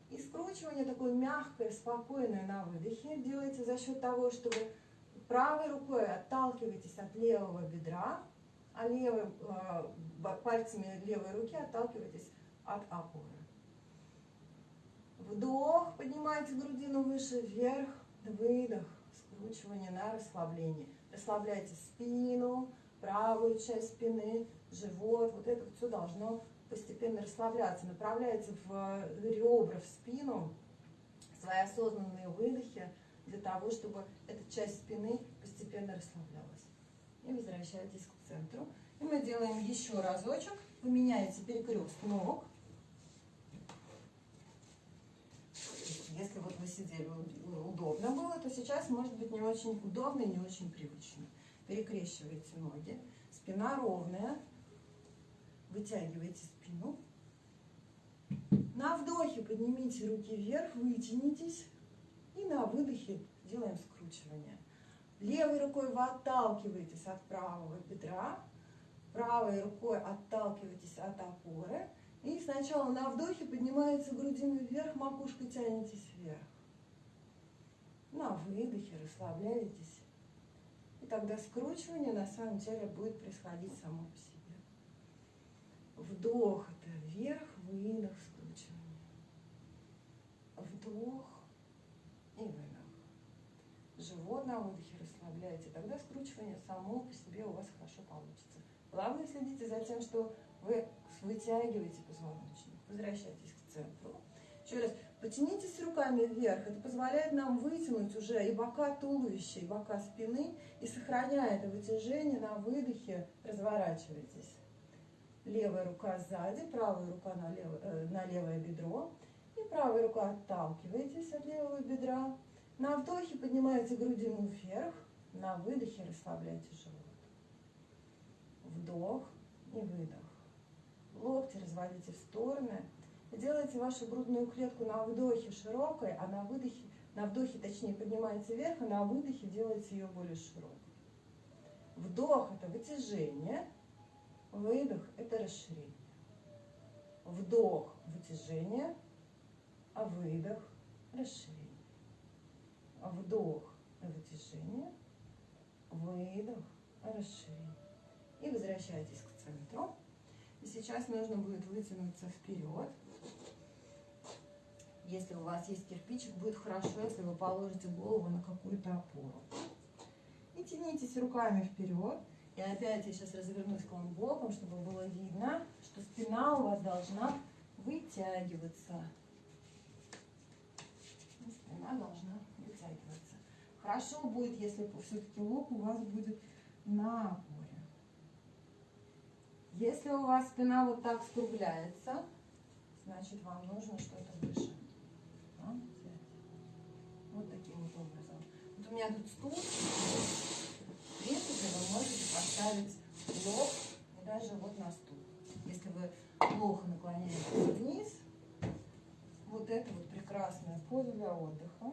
И скручивание такое мягкое, спокойное на выдохе делаете за счет того, что вы правой рукой отталкиваетесь от левого бедра, а левой, э, пальцами левой руки отталкиваетесь от опоры. Вдох, поднимайте грудину выше, вверх, выдох, скручивание на расслабление. Расслабляйте спину, правую часть спины, живот, вот это все должно постепенно расслабляться. Направляйте в ребра, в спину свои осознанные выдохи для того, чтобы эта часть спины постепенно расслаблялась. И возвращайтесь к центру. И мы делаем еще разочек. Вы меняете перекрест ног. Если вот вы сидели удобно было, то сейчас может быть не очень удобно и не очень привычно. Перекрещиваете ноги. Спина ровная. Вытягиваете спину. На вдохе поднимите руки вверх, вытянитесь. И на выдохе делаем скручивание. Левой рукой вы отталкиваетесь от правого бедра, правой рукой отталкиваетесь от опоры. И сначала на вдохе поднимается грудину вверх, макушкой тянетесь вверх. На выдохе расслабляетесь. И тогда скручивание на самом деле будет происходить само по себе. Вдох это вверх, выдох, скручивание. Вдох и выдох. Живот на выдохе расслабляете, тогда скручивание само по себе у вас хорошо получится. Главное следите за тем, что вы вытягиваете позвоночник. Возвращайтесь к центру. Еще раз, потянитесь руками вверх. Это позволяет нам вытянуть уже и бока туловища, и бока спины. И сохраняя это вытяжение, на выдохе разворачивайтесь. Левая рука сзади, правая рука на, лев, э, на левое бедро. И правая рука отталкиваетесь от левого бедра. На вдохе поднимаете грудину вверх, на выдохе расслабляйте живот. Вдох и выдох. Локти разводите в стороны. Делайте вашу грудную клетку на вдохе широкой, а на выдохе, на вдохе точнее поднимаете вверх, а на выдохе делайте ее более широкой. Вдох – это вытяжение, выдох – это расширение. Вдох – вытяжение, а выдох – расширение вдох, вытяжение, выдох, расширение. И возвращайтесь к центру. И сейчас нужно будет вытянуться вперед. Если у вас есть кирпичик, будет хорошо, если вы положите голову на какую-то опору. И тянитесь руками вперед. И опять я сейчас развернусь к вам боком, чтобы было видно, что спина у вас должна вытягиваться. Спина должна. Хорошо будет, если все-таки лоб у вас будет на опоре. Если у вас спина вот так скругляется, значит вам нужно что-то выше. Вот таким вот образом. Вот у меня тут стул. В принципе, вы можете поставить лоб и даже вот на стул. Если вы плохо наклоняетесь вниз, вот это вот прекрасная поза для отдыха.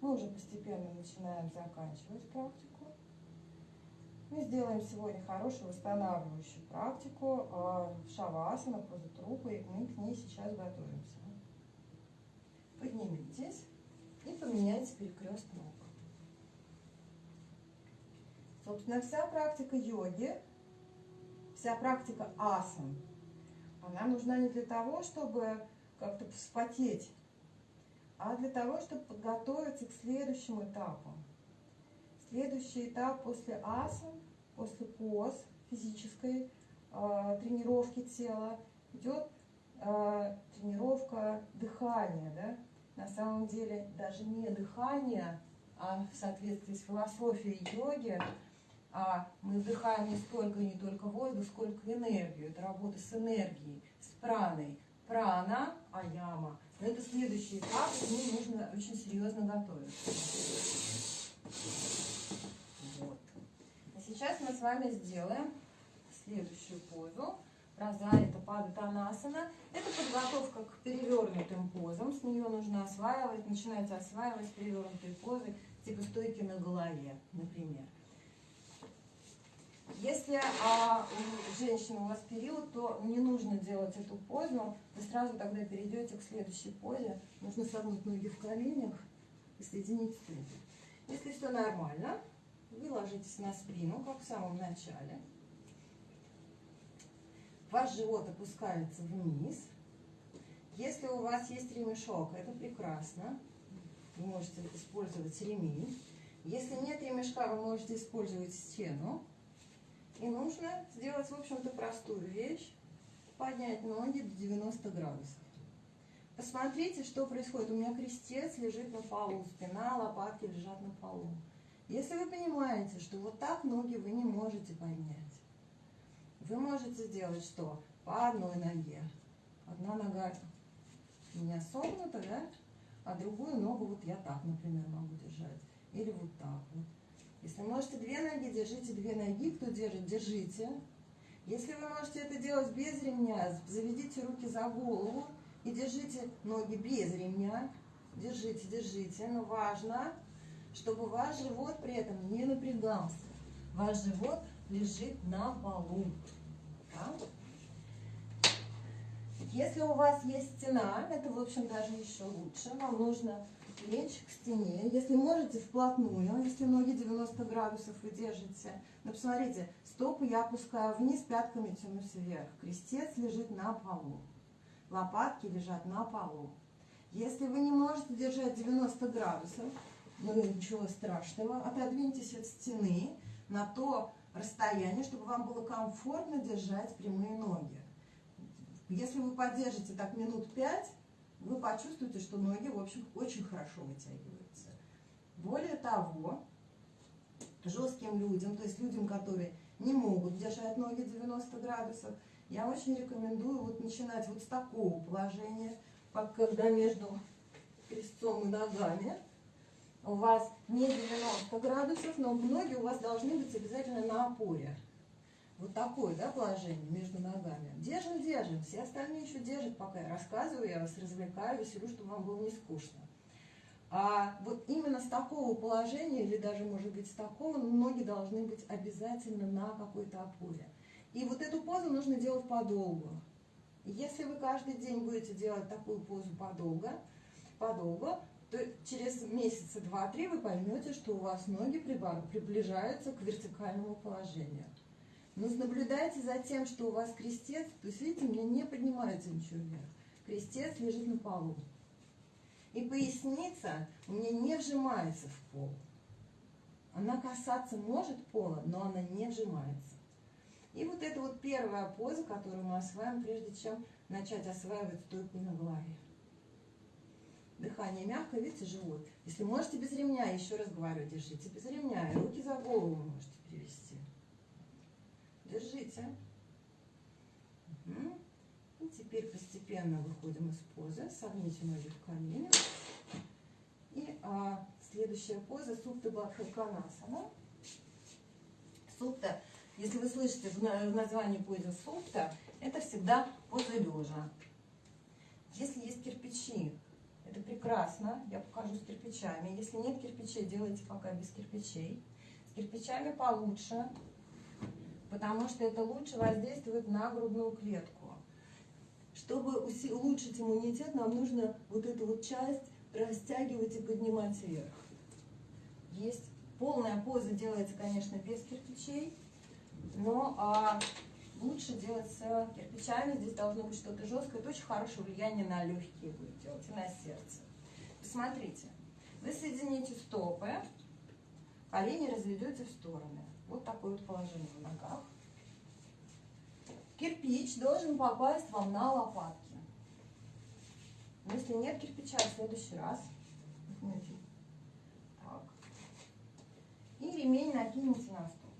Мы уже постепенно начинаем заканчивать практику. Мы сделаем сегодня хорошую восстанавливающую практику э, шавасана, поза трупа, и мы к ней сейчас готовимся. Поднимитесь и поменяйте перекрест ног. Собственно, вся практика йоги, вся практика асан, она нужна не для того, чтобы как-то вспотеть, а для того, чтобы подготовиться к следующим этапам. Следующий этап после асан, после поз физической э, тренировки тела идет э, тренировка дыхания. Да? На самом деле даже не дыхание, а в соответствии с философией йоги, а мы вдыхаем не столько не только воздух, сколько энергию. Это работа с энергией, с праной. Прана, аяма. Но это следующий этап, к ним нужно очень серьезно готовиться. Вот. А сейчас мы с вами сделаем следующую позу. Разарита Падатанасана. Это подготовка к перевернутым позам. С нее нужно осваивать, начинайте осваивать перевернутые позы, типа стойки на голове, например. Если а, у женщины у вас период, то не нужно делать эту позу. Вы сразу тогда перейдете к следующей позе. Нужно согнуть ноги в коленях и соединить стопы. Если все нормально, вы ложитесь на спину, как в самом начале. Ваш живот опускается вниз. Если у вас есть ремешок, это прекрасно. Вы можете использовать ремень. Если нет ремешка, вы можете использовать стену. И нужно сделать, в общем-то, простую вещь. Поднять ноги до 90 градусов. Посмотрите, что происходит. У меня крестец лежит на полу, спина, лопатки лежат на полу. Если вы понимаете, что вот так ноги вы не можете поднять, вы можете сделать что? По одной ноге. Одна нога у меня согнута, да? А другую ногу вот я так, например, могу держать. Или вот так вот. Если можете две ноги, держите две ноги. Кто держит, держите. Если вы можете это делать без ремня, заведите руки за голову и держите ноги без ремня. Держите, держите. Но важно, чтобы ваш живот при этом не напрягался. Ваш живот лежит на полу. Да? Если у вас есть стена, это, в общем, даже еще лучше. Вам нужно лечь к стене. Если можете, вплотную. Если ноги 90 градусов вы держите. Но посмотрите, стопы я опускаю вниз, пятками тянусь вверх. Крестец лежит на полу. Лопатки лежат на полу. Если вы не можете держать 90 градусов, ну ничего страшного, отодвиньтесь от стены на то расстояние, чтобы вам было комфортно держать прямые ноги. Если вы поддержите так минут 5, вы почувствуете, что ноги, в общем, очень хорошо вытягиваются. Более того, жестким людям, то есть людям, которые не могут держать ноги 90 градусов, я очень рекомендую вот начинать вот с такого положения, когда между крестцом и ногами у вас не 90 градусов, но ноги у вас должны быть обязательно на опоре. Вот такое, да, положение между ногами. Держим, держим. Все остальные еще держат, пока я рассказываю, я вас развлекаю, веселю, чтобы вам было не скучно. А вот именно с такого положения, или даже, может быть, с такого, ноги должны быть обязательно на какой-то опоре. И вот эту позу нужно делать подолгу. Если вы каждый день будете делать такую позу подолго, подолго, то через месяца два-три вы поймете, что у вас ноги приближаются к вертикальному положению. Но наблюдайте за тем, что у вас крестец, то есть, видите, у меня не поднимается ничего вверх. Крестец лежит на полу. И поясница у меня не вжимается в пол. Она касаться может пола, но она не вжимается. И вот это вот первая поза, которую мы осваиваем, прежде чем начать осваивать стойку на голове. Дыхание мягкое, видите, живот. Если можете без ремня, еще раз говорю, держите без ремня. И руки за голову можете перевести. Держите. Угу. И теперь постепенно выходим из позы. Согните ноги в коленях. И а, следующая поза Супта Бадхаканасана. Супта, если вы слышите в названии позы Супта, это всегда поза лежа. Если есть кирпичи, это прекрасно, я покажу с кирпичами. Если нет кирпичей, делайте пока без кирпичей. С кирпичами получше, потому что это лучше воздействует на грудную клетку. Чтобы улучшить иммунитет, нам нужно вот эту вот часть растягивать и поднимать вверх. Есть полная поза делается, конечно, без кирпичей, но а, лучше делать с кирпичами. Здесь должно быть что-то жесткое. Это очень хорошее влияние на легкие будет делать и на сердце. Посмотрите. Вы соедините стопы, колени разведете в стороны. Вот такое вот положение в ногах. Кирпич должен попасть вам на лопатки. Если нет кирпича, в следующий раз. Так. И ремень накинете на стол.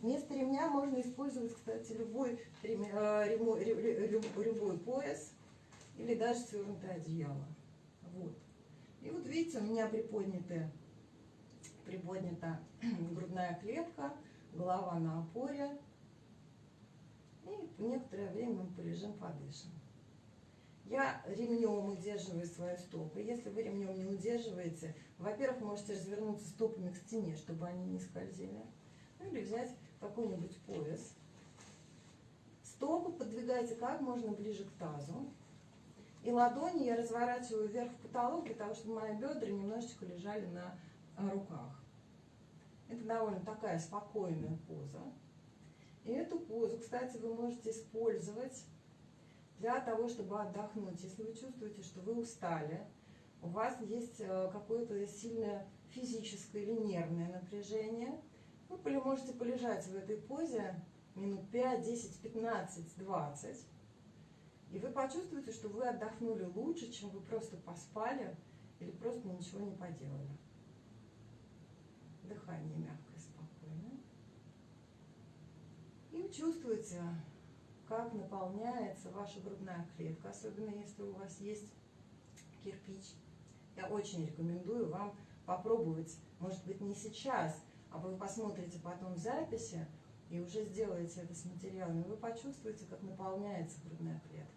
Вместо ремня можно использовать, кстати, любой, э, любой пояс или даже свернутое одеяло. Вот. И вот видите, у меня приподнята, приподнята грудная клетка, голова на опоре. И некоторое время мы полежим, подышим. Я ремнем удерживаю свои стопы. Если вы ремнем не удерживаете, во-первых, можете развернуться стопами к стене, чтобы они не скользили. Ну или взять какой-нибудь пояс. Стопы подвигайте как можно ближе к тазу. И ладони я разворачиваю вверх в потолок, для того, чтобы мои бедра немножечко лежали на руках. Это довольно такая спокойная поза. И эту позу, кстати, вы можете использовать для того, чтобы отдохнуть. Если вы чувствуете, что вы устали, у вас есть э, какое-то сильное физическое или нервное напряжение – вы можете полежать в этой позе минут 5, 10, 15, 20. И вы почувствуете, что вы отдохнули лучше, чем вы просто поспали или просто ничего не поделали. Дыхание мягкое, спокойное. И чувствуете, как наполняется ваша грудная клетка, особенно если у вас есть кирпич. Я очень рекомендую вам попробовать, может быть, не сейчас, а вы посмотрите потом записи и уже сделаете это с материалами, вы почувствуете, как наполняется грудная клетка.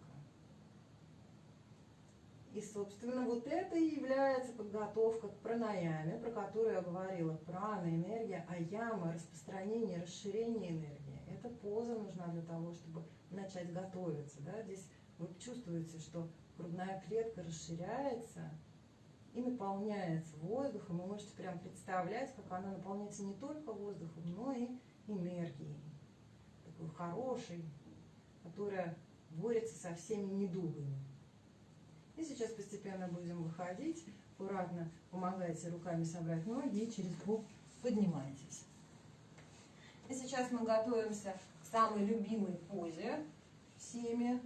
И, собственно, вот это и является подготовка к пранаяме, про которую я говорила. Прана, энергия, аяма, распространение, расширение энергии. Эта поза нужна для того, чтобы начать готовиться. Да? Здесь вы чувствуете, что грудная клетка расширяется, и наполняется воздухом. Вы можете прям представлять, как она наполняется не только воздухом, но и энергией. Такой хорошей, которая борется со всеми недугами. И сейчас постепенно будем выходить. Аккуратно помогайте руками собрать ноги и через бок поднимайтесь. И сейчас мы готовимся к самой любимой позе всеми,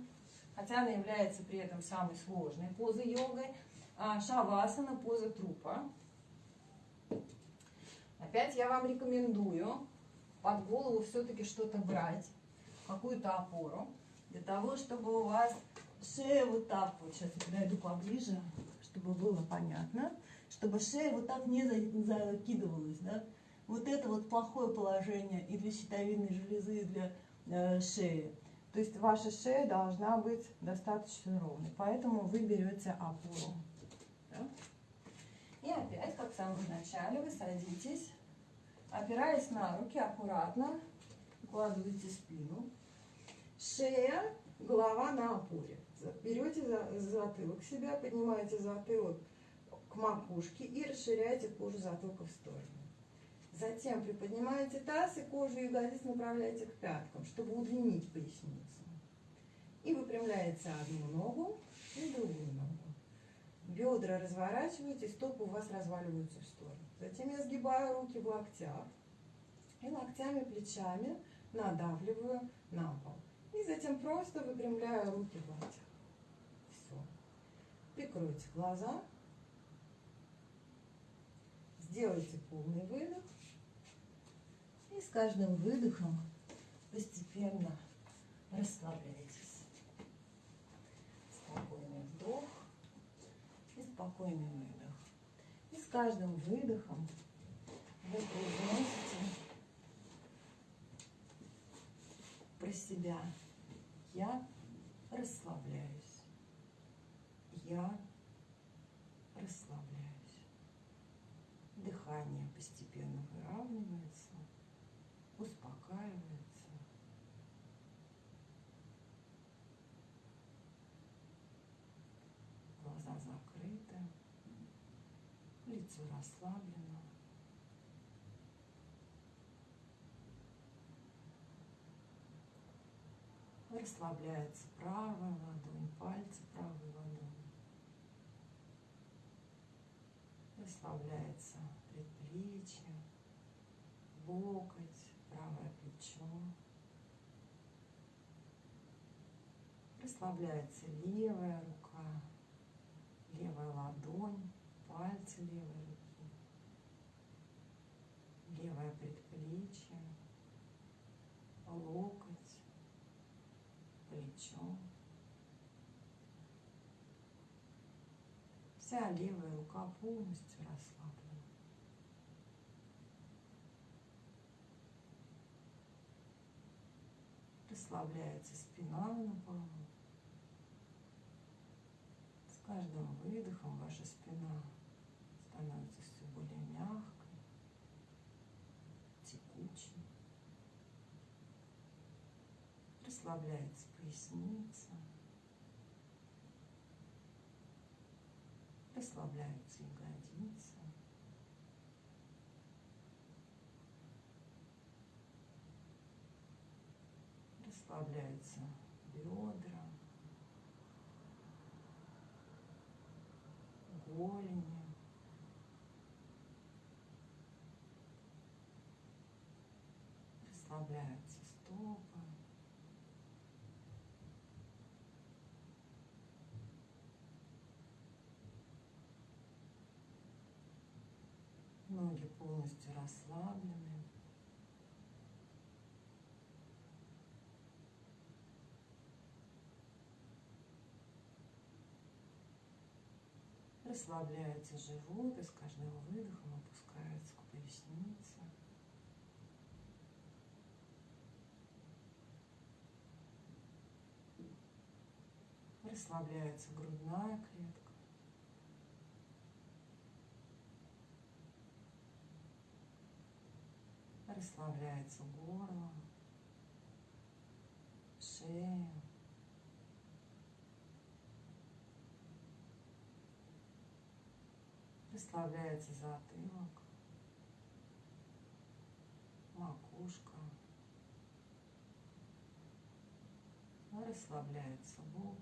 хотя она является при этом самой сложной позой йогой – а, шавасана, поза трупа. Опять я вам рекомендую под голову все-таки что-то брать, какую-то опору, для того, чтобы у вас шея вот так вот, сейчас я подойду поближе, чтобы было понятно, чтобы шея вот так не закидывалась, да. Вот это вот плохое положение и для щитовидной железы, и для э, шеи. То есть ваша шея должна быть достаточно ровной, поэтому вы берете опору. Да? И опять, как в самом начале, вы садитесь, опираясь на руки, аккуратно укладываете спину. Шея, голова на опоре. Берете за затылок себя, поднимаете затылок к макушке и расширяете кожу затылка в сторону. Затем приподнимаете таз и кожу ягодиц направляете к пяткам, чтобы удлинить поясницу. И выпрямляете одну ногу и другую ногу. Бедра разворачиваете, стопы у вас разваливаются в сторону. Затем я сгибаю руки в локтях. И локтями, плечами надавливаю на пол. И затем просто выпрямляю руки в локтях. Прикройте глаза. Сделайте полный выдох. И с каждым выдохом постепенно расслабляйтесь. Спокойный вдох и спокойный выдох. И с каждым выдохом вы произносите про себя. Я расслабляюсь. Я расслабляюсь. Дыхание постепенно выравнивается, успокаивается. Глаза закрыты, лицо расслаблено. Расслабляется правая ладонь, пальцы правой ладони. Расслабляется предплечье, локоть, правое плечо. Расслабляется левая рука, левая ладонь, пальцы левой руки, левое предплечье, локоть плечо. Вся левая рука полностью расслаблена. Расслабляется спина на полу. Каждым выдохом ваша спина становится все более мягкой, текучей. Расслабляется поясница. Расслабляются ягодицы. Расслабляются бедра, голени. Расслабляются стопы. Ноги полностью расслаблены. Расслабляется живот и с каждым выдохом опускается к пояснице. Расслабляется грудная клетка. Расслабляется горло, шея. Расслабляется затылок, макушка. Расслабляется лоб,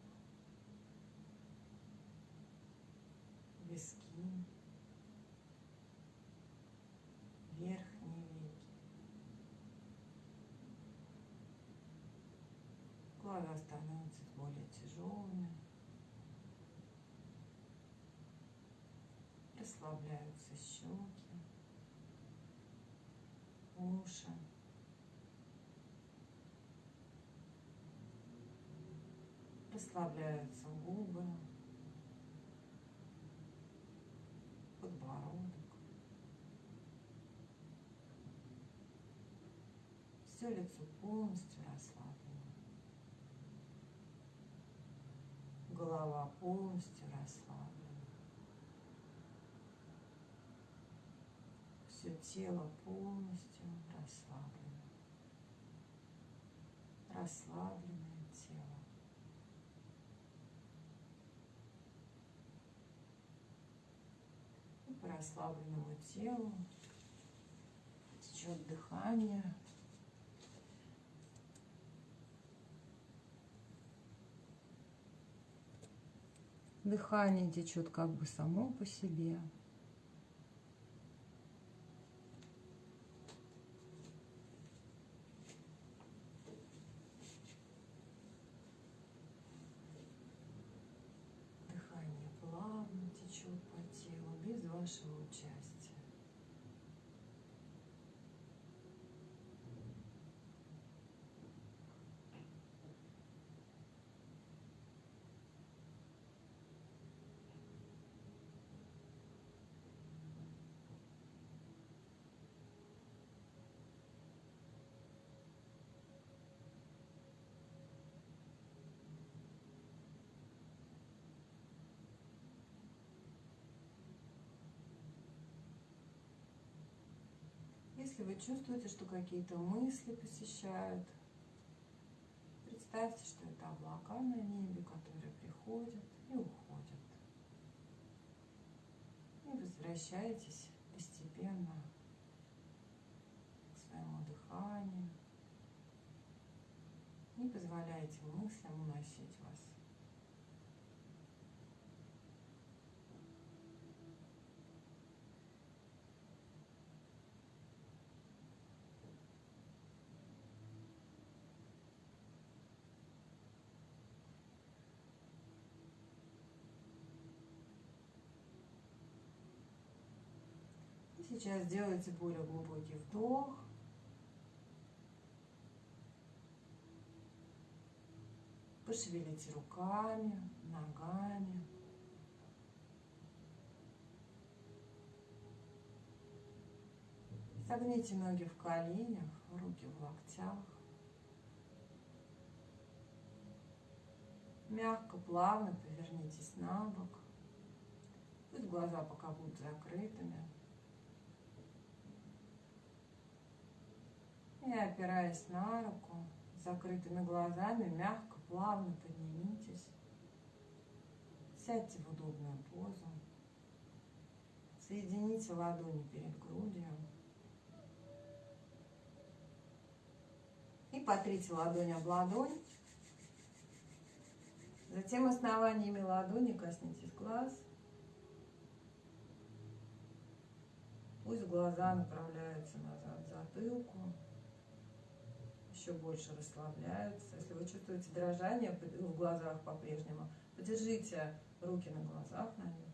виски, верхние веки. Глаза становятся более тяжелыми. Расслабляются щеки, уши. Расслабляются губы, подбородок. Все лицо полностью расслаблено. Голова полностью расслаблена. Все тело полностью расслаблено. Расслабленное тело. И по расслабленному телу течет дыхание. Дыхание течет как бы само по себе. течет по телу без вашего участия. Если вы чувствуете, что какие-то мысли посещают, представьте, что это облака на небе, которые приходят и уходят. И возвращаетесь постепенно к своему дыханию. Не позволяйте мыслям уносить вас. Сейчас сделайте более глубокий вдох. Пошевелите руками, ногами. Согните ноги в коленях, руки в локтях. Мягко, плавно повернитесь на бок. Пусть глаза пока будут закрытыми. И опираясь на руку, закрытыми глазами, мягко, плавно поднимитесь. Сядьте в удобную позу. Соедините ладони перед грудью. И потрите ладонь об ладонь. Затем основаниями ладони коснитесь глаз. Пусть глаза направляются назад к затылку еще больше расслабляются. Если вы чувствуете дрожание в глазах по-прежнему, подержите руки на глазах на них.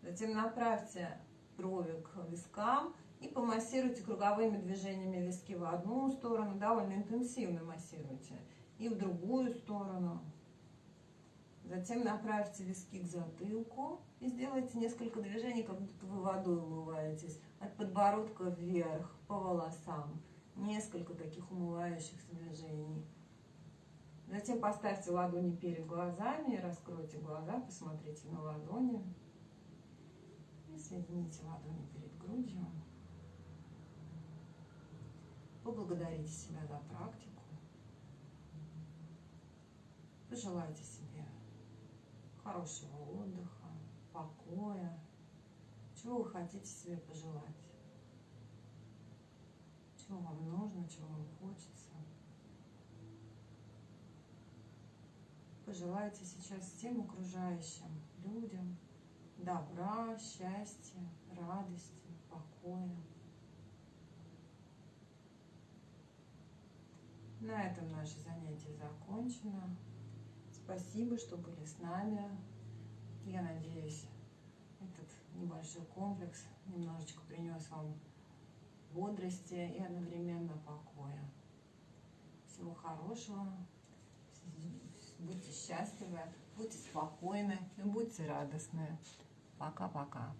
Затем направьте брови к вискам и помассируйте круговыми движениями виски в одну сторону, довольно интенсивно массируйте, и в другую сторону. Затем направьте виски к затылку и сделайте несколько движений, как будто вы водой умываетесь, от подбородка вверх, по волосам несколько таких умывающихся движений. Затем поставьте ладони перед глазами, раскройте глаза, посмотрите на ладони. И соедините ладони перед грудью. Поблагодарите себя за практику. Пожелайте себе хорошего отдыха, покоя. Чего вы хотите себе пожелать? Чего вам нужно, чего вам хочется. Пожелайте сейчас всем окружающим людям добра, счастья, радости, покоя. На этом наше занятие закончено. Спасибо, что были с нами. Я надеюсь, этот небольшой комплекс немножечко принес вам бодрости и одновременно покоя. Всего хорошего. Будьте счастливы, будьте спокойны и будьте радостны. Пока-пока.